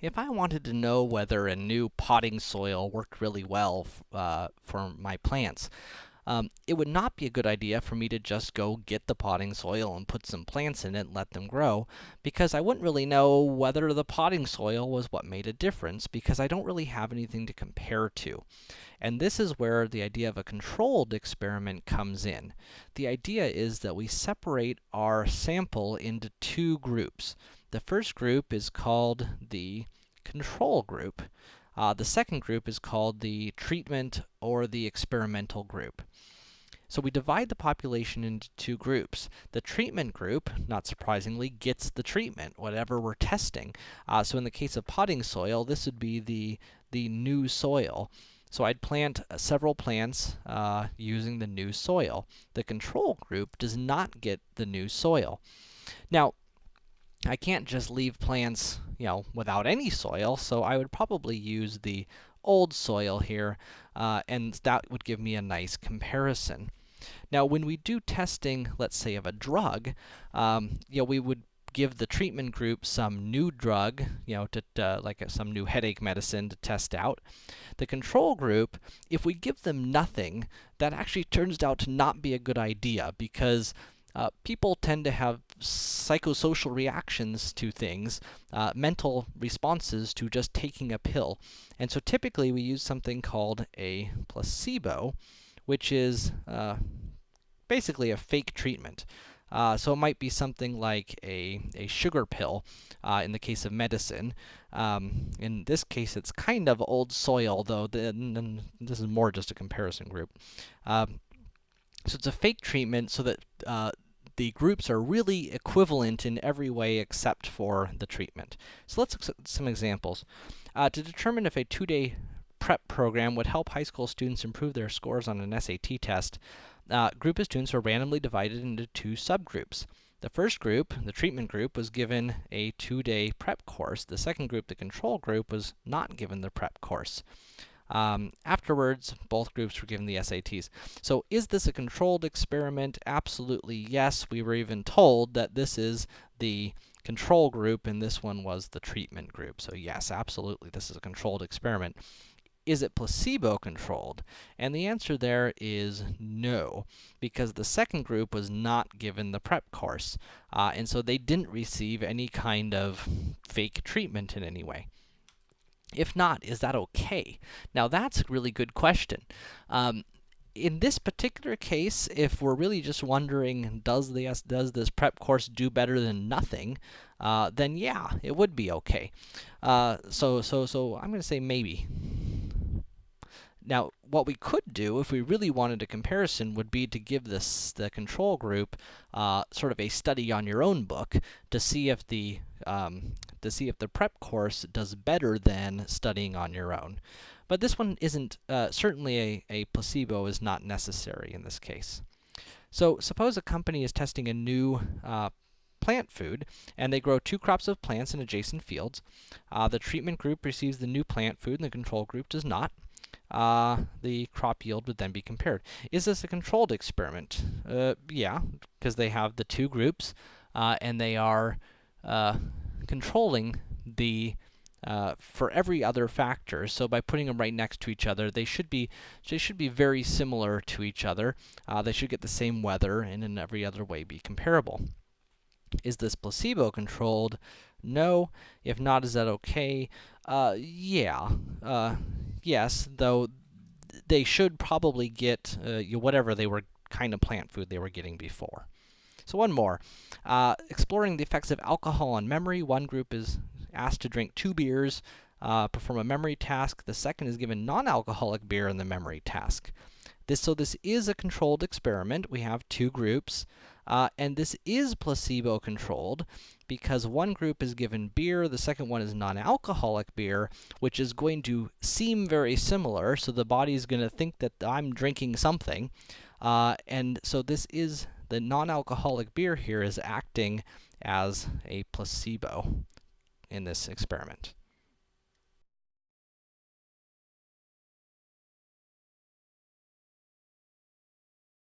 if I wanted to know whether a new potting soil worked really well uh, for my plants, um, it would not be a good idea for me to just go get the potting soil and put some plants in it and let them grow, because I wouldn't really know whether the potting soil was what made a difference, because I don't really have anything to compare to. And this is where the idea of a controlled experiment comes in. The idea is that we separate our sample into two groups. The first group is called the control group. Uh, the second group is called the treatment or the experimental group. So we divide the population into two groups. The treatment group, not surprisingly, gets the treatment, whatever we're testing. Uh, so in the case of potting soil, this would be the, the new soil. So I'd plant uh, several plants uh, using the new soil. The control group does not get the new soil. Now, I can't just leave plants, you know, without any soil, so I would probably use the old soil here, uh, and that would give me a nice comparison. Now, when we do testing, let's say, of a drug, um, you know, we would give the treatment group some new drug, you know, to, like a, some new headache medicine to test out. The control group, if we give them nothing, that actually turns out to not be a good idea, because uh, people tend to have psychosocial reactions to things, uh, mental responses to just taking a pill. And so typically we use something called a placebo, which is uh, basically a fake treatment. Uh, so it might be something like a, a sugar pill, uh, in the case of medicine. Um, in this case, it's kind of old soil, though the, this is more just a comparison group. Um, so it's a fake treatment so that uh, the groups are really equivalent in every way except for the treatment. So let's look at some examples. Uh, to determine if a two-day prep program would help high school students improve their scores on an SAT test, uh, group of students were randomly divided into two subgroups. The first group, the treatment group, was given a two-day prep course. The second group, the control group, was not given the prep course. Um, afterwards, both groups were given the SATs. So is this a controlled experiment? Absolutely yes. We were even told that this is the control group and this one was the treatment group. So yes, absolutely, this is a controlled experiment. Is it placebo-controlled? And the answer there is no, because the second group was not given the prep course, uh, and so they didn't receive any kind of fake treatment in any way. If not, is that okay? Now, that's a really good question. Um, in this particular case, if we're really just wondering, does this, does this prep course do better than nothing, uh, then yeah, it would be okay. Uh, so, so, so I'm going to say maybe. Now, what we could do, if we really wanted a comparison, would be to give this the control group uh, sort of a study on your own book to see if the um, to see if the prep course does better than studying on your own. But this one isn't uh, certainly a, a placebo is not necessary in this case. So suppose a company is testing a new uh, plant food, and they grow two crops of plants in adjacent fields. Uh, the treatment group receives the new plant food, and the control group does not uh, the crop yield would then be compared. Is this a controlled experiment? Uh, yeah, because they have the two groups, uh, and they are uh, controlling the uh, for every other factor. So by putting them right next to each other, they should be they should be very similar to each other. Uh, they should get the same weather, and in every other way be comparable. Is this placebo-controlled? No. If not, is that okay? yeah yes, though they should probably get uh, whatever they were kind of plant food they were getting before. So one more. Uh, exploring the effects of alcohol on memory. One group is asked to drink two beers, uh, perform a memory task. The second is given non-alcoholic beer in the memory task. This, so this is a controlled experiment. We have two groups. Uh, and this is placebo-controlled because one group is given beer, the second one is non-alcoholic beer, which is going to seem very similar, so the body is going to think that I'm drinking something. Uh, and so this is, the non-alcoholic beer here is acting as a placebo in this experiment.